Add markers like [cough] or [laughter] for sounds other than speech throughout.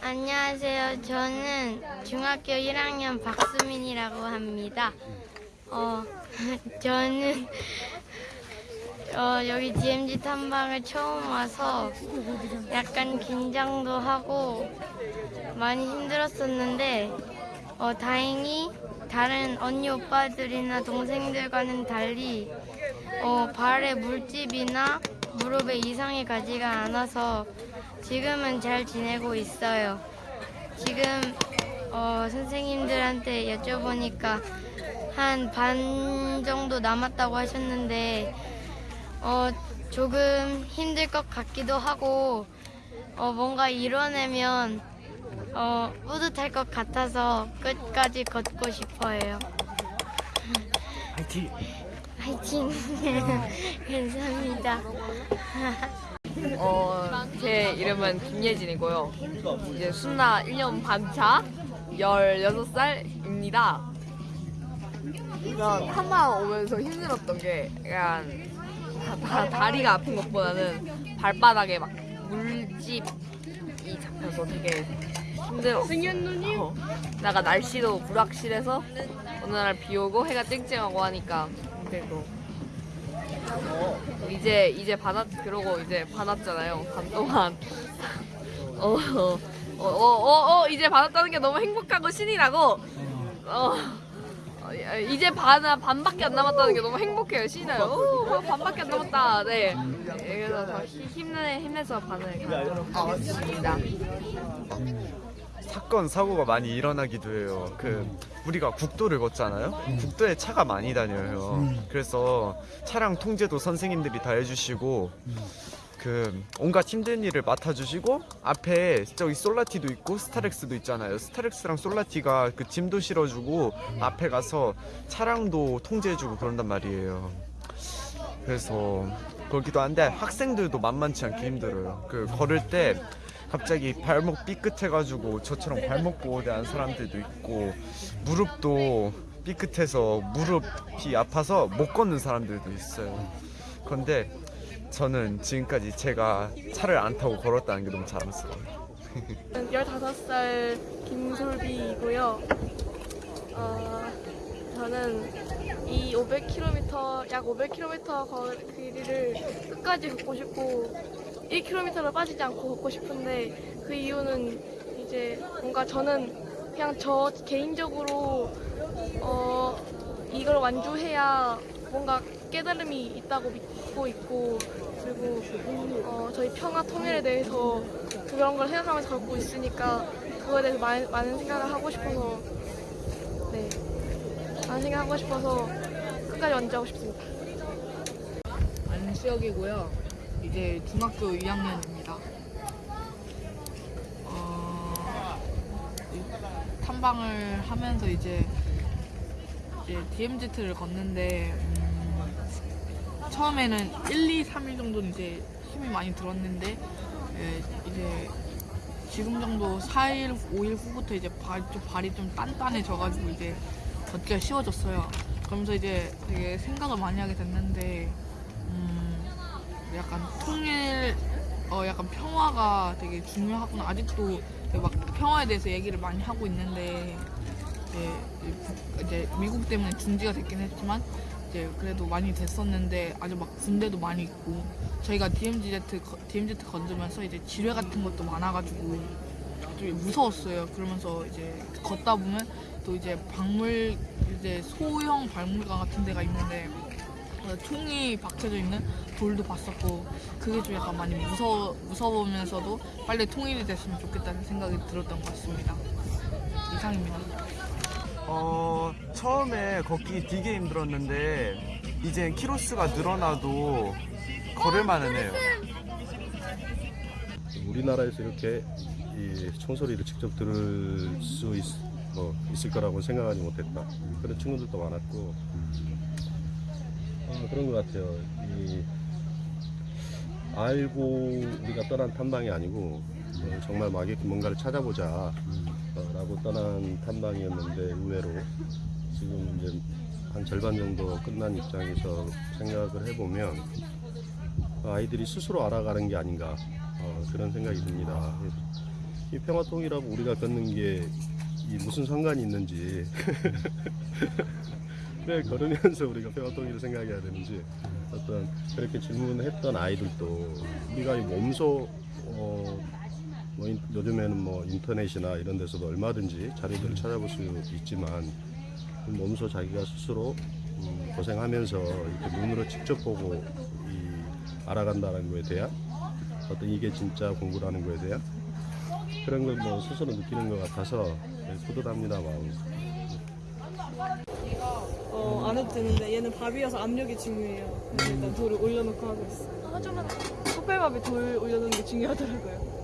안녕하세요. 저는 중학교 1학년 박수민이라고 합니다. 어, [laughs] 저는 어, 여기 DMZ 탐방을 처음 와서 약간 긴장도 하고 많이 힘들었었는데 어, 다행히 다른 언니 오빠들이나 동생들과는 달리 어, 발에 물집이나 무릎에 이상이 가지가 않아서 지금은 잘 지내고 있어요. 지금 어, 선생님들한테 여쭤보니까 한 반 정도 남았다고 하셨는데 어, 조금 힘들 것 같기도 하고 어, 뭔가 이뤄내면 어, 뿌듯할 것 같아서 끝까지 걷고 싶어요. 화이팅! 화이팅! [laughs] 감사합니다. 어, 제 이름은 김예진이고요. 이제 순나 1년 반 차 16살입니다. 그냥 탐방 오면서 힘들었던 게 약간 다, 다- 다리가 아픈 것보다는 발바닥에 막 물집이 잡혀서 되게 힘들었어요. 어. 나가 날씨도 불확실해서 어느 날 비 오고 해가 쨍쨍하고 하니까 힘들고 이제 이제 반았 그러고 이제 반았잖아요. 반 동안 어어어어 [laughs] 어, 어, 어, 이제 받았다는 게 너무 행복하고 신이 나고 어. 어, 이제 반 반밖에 안 남았다는 게 너무 행복해요. 신이 나요. 오, 뭐 반밖에 안 남았다. 네. 그래서 더 힘- 힘내 힘내서 반을 가도록 하겠습니다. 사건 사고가 많이 일어나기도 해요. 그 우리가 국도를 걷잖아요. 국도에 차가 많이 다녀요. 그래서 차량 통제도 선생님들이 다 해주시고 그 온갖 힘든 일을 맡아주시고 앞에 저기 솔라티도 있고 스타렉스도 있잖아요. 스타렉스랑 솔라티가 그 짐도 실어주고 앞에 가서 차량도 통제해주고 그런단 말이에요. 그래서 거기도 한데 학생들도 만만치 않게 힘들어요. 그 걸을 때 갑자기 발목 삐끗해가지고 저처럼 발목 보호대한 사람들도 있고 무릎도 삐끗해서 무릎이 아파서 못 걷는 사람들도 있어요. 그런데 저는 지금까지 제가 차를 안 타고 걸었다는 게 너무 자랑스러워요. 15살 김솔비이고요. 어, 저는 이 500km, 약 500km 걸 길이를 끝까지 걷고 싶고 1km를 빠지지 않고 걷고 싶은데 그 이유는 이제 뭔가 저는 그냥 저 개인적으로 어, 이걸 완주해야 뭔가 깨달음이 있다고 믿고 있고 그리고 어, 저희 평화 통일에 대해서 그런 걸 생각하면서 걷고 있으니까 그거에 대해서 많은, 많은 생각을 하고 싶어서 네 많은 생각하고 싶어서 끝까지 완주하고 싶습니다. 안수혁이고요. 이제 중학교 2학년입니다. 어, 이 탐방을 하면서 이제 이제 DMZ를 걷는데 음, 처음에는 1, 2, 3일 정도는 이제 힘이 많이 들었는데 예, 이제 지금 정도 4일, 5일 후부터 이제 발, 좀 발이 좀 단단해져가지고 이제 걷기가 쉬워졌어요. 그러면서 이제 되게 생각을 많이 하게 됐는데 음, 약간 통일, 어, 약간 평화가 되게 중요하구나. 아직도 막 평화에 대해서 얘기를 많이 하고 있는데, 이제, 이제 미국 때문에 중지가 됐긴 했지만, 이제 그래도 많이 됐었는데, 아주 막 군대도 많이 있고, 저희가 DMZ, 거- DMZ 건드면서 이제 지뢰 같은 것도 많아가지고, 좀 무서웠어요. 그러면서 이제 걷다 보면 또 이제 박물, 이제 소형 박물관 같은 데가 있는데, 어, 총이 박혀져 있는 돌도 봤었고 그게 좀 약간 많이 무서 무서우면서도 빨리 통일이 됐으면 좋겠다는 생각이 들었던 것 같습니다. 이상입니다. 어 처음에 걷기 되게 힘들었는데 이제 키로수가 늘어나도 걸을만은 해요. 우리나라에서 이렇게 이 총소리를 직접 들을 수 있, 뭐 있을 거라고 생각하지 못했다. 그런 친구들도 많았고 어, 그런 것 같아요. 이, 알고 우리가 떠난 탐방이 아니고 어, 정말 막 이렇게 뭔가를 찾아보자 어, 라고 떠난 탐방이었는데 의외로 지금 이제 한 절반 정도 끝난 입장에서 생각을 해보면 아이들이 스스로 알아가는 게 아닌가 어, 그런 생각이 듭니다. 이 평화통일하고 우리가 걷는 게이 무슨 상관이 있는지 [laughs] 왜 걸으면서 우리가 평화통일을 생각해야 되는지 어떤 그렇게 질문했던 아이들도 우리가 이 몸소 어, 뭐 인- 요즘에는 뭐 인터넷이나 이런 데서도 얼마든지 자료들을 찾아볼 수 있지만 몸소 자기가 스스로 음, 고생하면서 이렇게 눈으로 직접 보고 이 알아간다는 거에 대한 어떤 이게 진짜 공부라는 거에 대한 그런 걸 뭐 스스로 느끼는 것 같아서 네, 뿌듯합니다 마음. 어, 안 해도 되는데 얘는 밥이어서 압력이 중요해요. 그래서 일단 돌을 올려놓고 하고 있어요. 하지만 컵밥에 돌 올려놓는 게 중요하더라고요.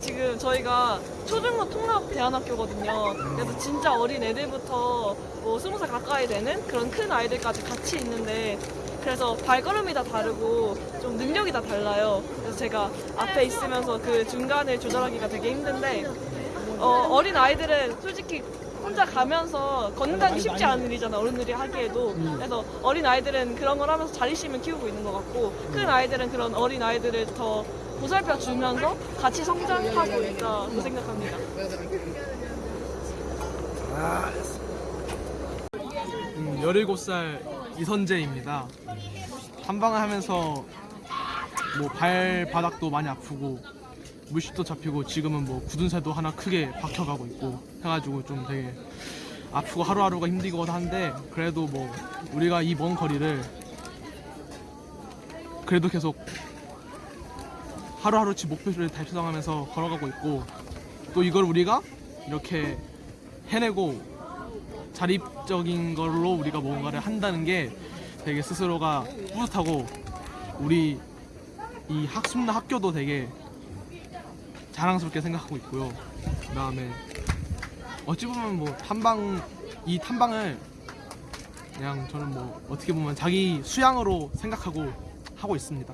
지금 저희가 초중고 통합 대안학교거든요. 그래서 진짜 어린 애들부터 뭐 스무 살 가까이 되는 그런 큰 아이들까지 같이 있는데 그래서 발걸음이 다 다르고 좀 능력이 다 달라요. 그래서 제가 앞에 있으면서 그 중간을 조절하기가 되게 힘든데 어, 어린 아이들은 솔직히 혼자 가면서 걷는다는 게 쉽지 않은 일이잖아 어른들이 하기에도 그래서 어린 아이들은 그런 걸 하면서 자립심을 키우고 있는 것 같고 큰 아이들은 그런 어린 아이들을 더 보살펴 주면서 같이 성장하고 있다고 생각합니다. 음, 17살 이선재입니다. 탐방을 하면서 뭐 발바닥도 많이 아프고 물집도 잡히고 지금은 뭐 굳은 살도 하나 크게 박혀가고 있고 해가지고 좀 되게 아프고 하루하루가 힘들고 한데 그래도 뭐 우리가 이 먼 거리를 그래도 계속 하루하루치 목표를 달성하면서 걸어가고 있고 또 이걸 우리가 이렇게 해내고 자립적인 걸로 우리가 뭔가를 한다는 게 되게 스스로가 뿌듯하고 우리 이 학습나 학교도 되게 자랑스럽게 생각하고 있고요. 그 다음에 어찌 보면 뭐 탐방 이 탐방을 그냥 저는 뭐 어떻게 보면 자기 수양으로 생각하고 하고 있습니다.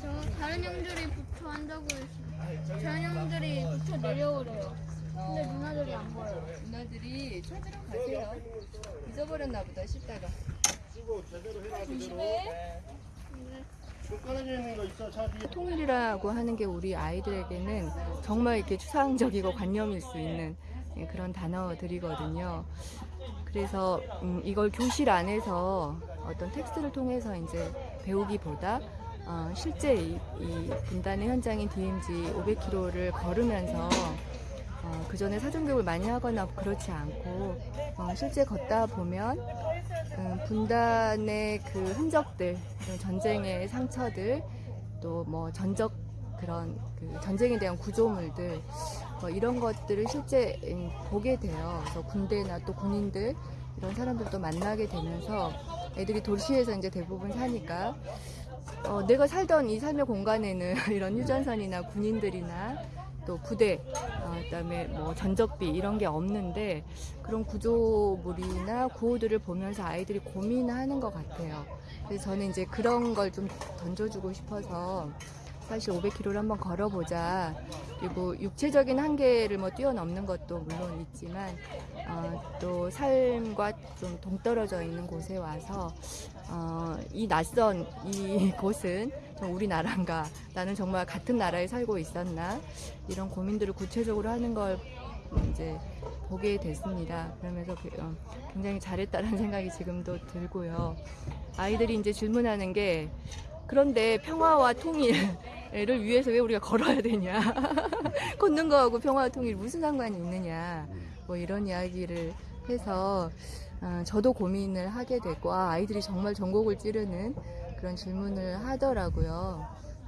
저 다른 형들이 붙어 한다고 했어요. 다른 형들이 붙어 내려오래요. 근데 누나들이 안 보여요. 누나들이 찾으러 가세요. 잊어버렸나 보다 싶다가. 통일이라고 하는 게 우리 아이들에게는 정말 이렇게 추상적이고 관념일 수 있는 예, 그런 단어들이거든요. 그래서 음, 이걸 교실 안에서 어떤 텍스트를 통해서 이제 배우기보다 어, 실제 이, 이 분단의 현장인 DMZ 500km를 걸으면서 어, 그 전에 사전 교육을 많이 하거나 그렇지 않고 어, 실제 걷다 보면 음, 분단의 그 흔적들, 그 전쟁의 상처들, 또 뭐 전적 그런 그 전쟁에 대한 구조물들 뭐 이런 것들을 실제 음, 보게 돼요. 그래서 군대나 또 군인들 이런 사람들도 만나게 되면서 애들이 도시에서 이제 대부분 사니까 어, 내가 살던 이 삶의 공간에는 [laughs] 이런 휴전선이나 군인들이나 또 부대, 어, 그다음에 뭐 전적비 이런 게 없는데 그런 구조물이나 구호들을 보면서 아이들이 고민하는 것 같아요. 그래서 저는 이제 그런 걸 좀 던져주고 싶어서 사실 500km를 한번 걸어보자. 그리고 육체적인 한계를 뭐 뛰어넘는 것도 물론 있지만 어, 또 삶과 좀 동떨어져 있는 곳에 와서 어, 이 낯선 이 [laughs] 곳은 좀 우리나라인가 나는 정말 같은 나라에 살고 있었나 이런 고민들을 구체적으로 하는 걸 이제 보게 됐습니다. 그러면서 그- 어, 굉장히 잘했다는 [laughs] 생각이 지금도 들고요. 아이들이 이제 질문하는 게 그런데 평화와 통일을 위해서 왜 우리가 걸어야 되냐? [laughs] 걷는 거하고 평화와 통일 무슨 상관이 있느냐? 뭐 이런 이야기를 해서 어, 저도 고민을 하게 됐고 아, 아이들이 정말 전곡을 찌르는 그런 질문을 하더라고요.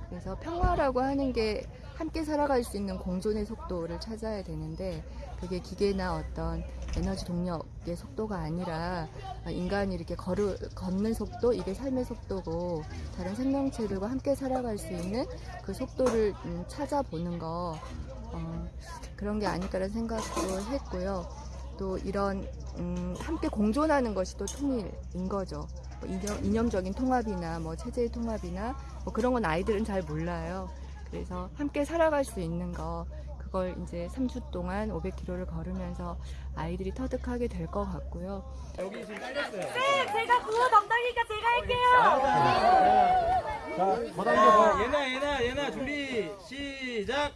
그래서 평화라고 하는 게 함께 살아갈 수 있는 공존의 속도를 찾아야 되는데 그게 기계나 어떤 에너지 동력의 속도가 아니라 인간이 이렇게 걸을, 걷는 속도 이게 삶의 속도고 다른 생명체들과 함께 살아갈 수 있는 그 속도를 음, 찾아보는 거 어, 그런 게 아닐까라는 생각도 했고요. 또 이런 음, 함께 공존하는 것이 또 통일인 거죠. 뭐 이념, 이념적인 통합이나 뭐 체제의 통합이나 뭐 그런 건 아이들은 잘 몰라요. 그래서 함께 살아갈 수 있는 거 그걸 이제 3주 동안 500km를 걸으면서 아이들이 터득하게 될 것 같고요. 제가 구호 담당이니까 제가 할게요. 얘나 얘나 얘나 준비 시작.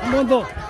한번 더.